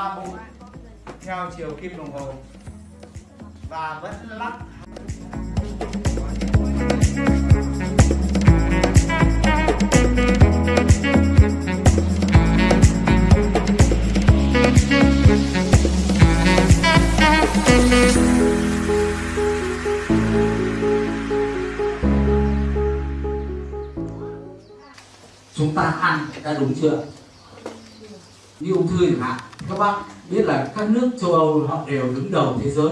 xoa theo chiều kim đồng hồ. Và vẫn lắc. Chúng ta ăn đã đúng chưa? Như ung thư chẳng hạn các bạn biết là các nước châu Âu họ đều đứng đầu thế giới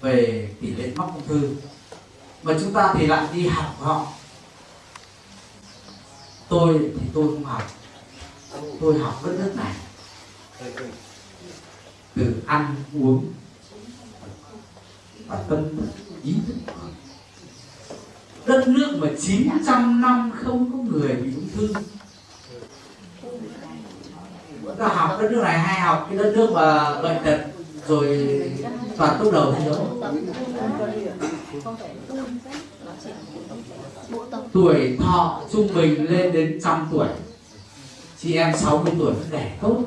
về tỷ lệ mắc ung thư. Mà chúng ta thì lại đi học họ. Tôi thì tôi không học. Tôi học đất nước này. Từ ăn, uống và tâm ý thức. Đất nước mà 900 năm không có người bị ung thư ta học đất nước này hay học cái đất nước mà bệnh tật, rồi toàn tốt đầu thế giới. Tuổi thọ trung bình lên đến trăm tuổi, chị em 60 tuổi vẫn đẻ tốt.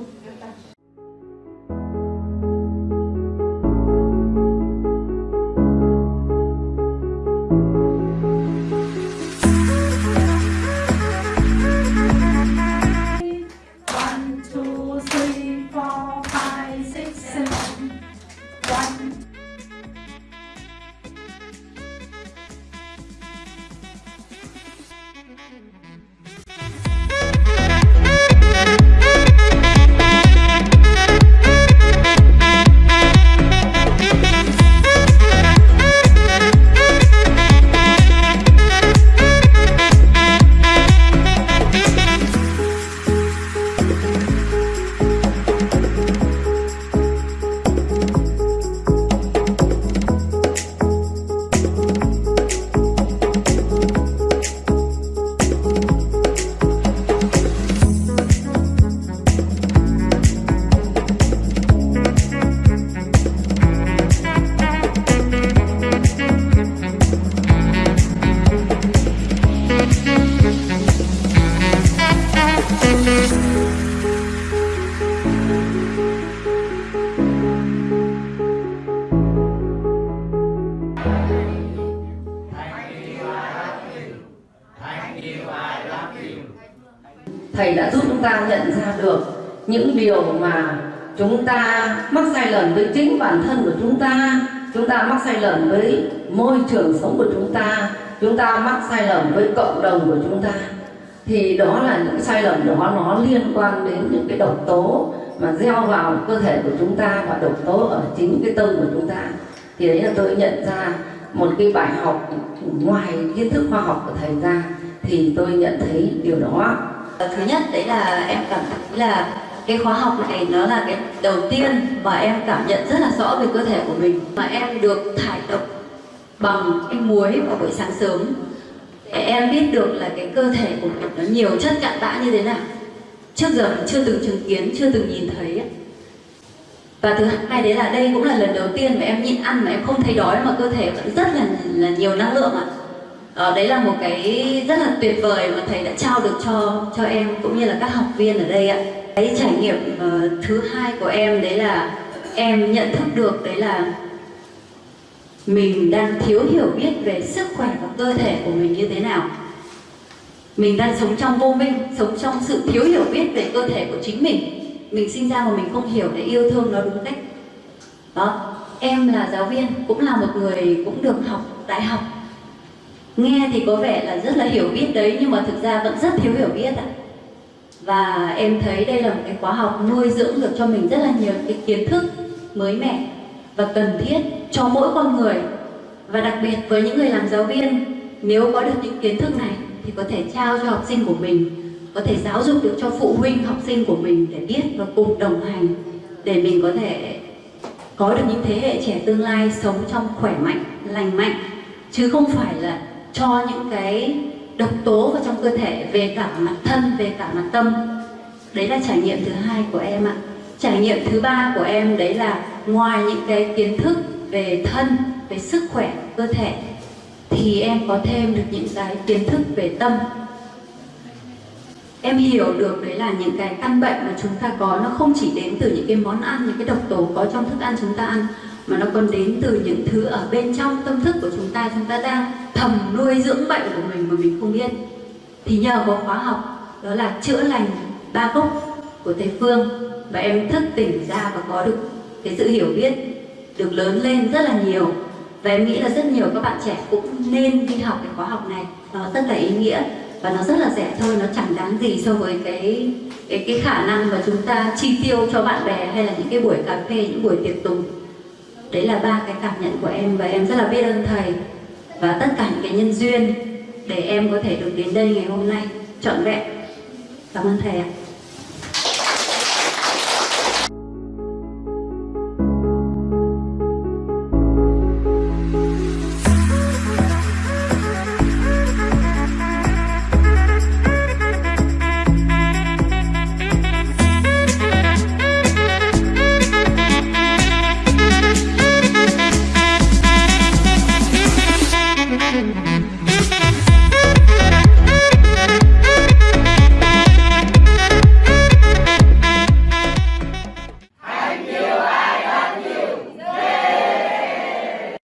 Thầy đã giúp chúng ta nhận ra được những điều mà chúng ta mắc sai lầm với chính bản thân của chúng ta. Chúng ta mắc sai lầm với môi trường sống của chúng ta. Chúng ta mắc sai lầm với cộng đồng của chúng ta. Thì đó là những sai lầm đó, nó liên quan đến những cái độc tố mà gieo vào cơ thể của chúng ta và độc tố ở chính cái tâm của chúng ta. Thì đấy là tôi nhận ra một cái bài học ngoài kiến thức khoa học của thầy ra, thì tôi nhận thấy điều đó thứ nhất, đấy là em cảm thấy là cái khóa học này nó là cái đầu tiên mà em cảm nhận rất là rõ về cơ thể của mình. Mà em được thải độc bằng cái muối vào buổi sáng sớm. Để em biết được là cái cơ thể của mình nó nhiều chất cặn bã như thế nào. Trước giờ mình chưa từng chứng kiến, chưa từng nhìn thấy và thứ hai đấy là đây cũng là lần đầu tiên mà em nhịn ăn mà em không thấy đói mà cơ thể vẫn rất là là nhiều năng lượng ạ. Ờ, đấy là một cái rất là tuyệt vời mà thầy đã trao được cho cho em cũng như là các học viên ở đây ạ. Cái trải nghiệm uh, thứ hai của em đấy là em nhận thức được đấy là mình đang thiếu hiểu biết về sức khỏe và cơ thể của mình như thế nào. Mình đang sống trong vô minh, sống trong sự thiếu hiểu biết về cơ thể của chính mình. Mình sinh ra mà mình không hiểu để yêu thương nó đúng cách. Đó, em là giáo viên, cũng là một người cũng được học đại học nghe thì có vẻ là rất là hiểu biết đấy, nhưng mà thực ra vẫn rất thiếu hiểu biết ạ. Và em thấy đây là một cái khóa học nuôi dưỡng được cho mình rất là nhiều cái kiến thức mới mẻ và cần thiết cho mỗi con người. Và đặc biệt với những người làm giáo viên, nếu có được những kiến thức này thì có thể trao cho học sinh của mình, có thể giáo dục được cho phụ huynh học sinh của mình để biết và cùng đồng hành để mình có thể có được những thế hệ trẻ tương lai sống trong khỏe mạnh, lành mạnh. Chứ không phải là cho những cái độc tố vào trong cơ thể, về cả mặt thân, về cả mặt tâm. Đấy là trải nghiệm thứ hai của em ạ. Trải nghiệm thứ ba của em đấy là ngoài những cái kiến thức về thân, về sức khỏe, cơ thể, thì em có thêm được những cái kiến thức về tâm. Em hiểu được đấy là những cái căn bệnh mà chúng ta có, nó không chỉ đến từ những cái món ăn, những cái độc tố có trong thức ăn chúng ta ăn, mà nó còn đến từ những thứ ở bên trong tâm thức của chúng ta chúng ta đang thầm nuôi dưỡng bệnh của mình mà mình không biết. Thì nhờ có khóa học, đó là chữa lành ba gốc của thầy Phương và em thức tỉnh ra và có được cái sự hiểu biết được lớn lên rất là nhiều. Và em nghĩ là rất nhiều các bạn trẻ cũng nên đi học cái khóa học này. Nó rất là ý nghĩa và nó rất là rẻ thôi, nó chẳng đáng gì so với cái cái cái khả năng mà chúng ta chi tiêu cho bạn bè hay là những cái buổi cà phê, những buổi tiệc tùng. Đấy là ba cái cảm nhận của em và em rất là biết ơn thầy và tất cả những cái nhân duyên để em có thể được đến đây ngày hôm nay trọn vẹn. Cảm ơn thầy ạ.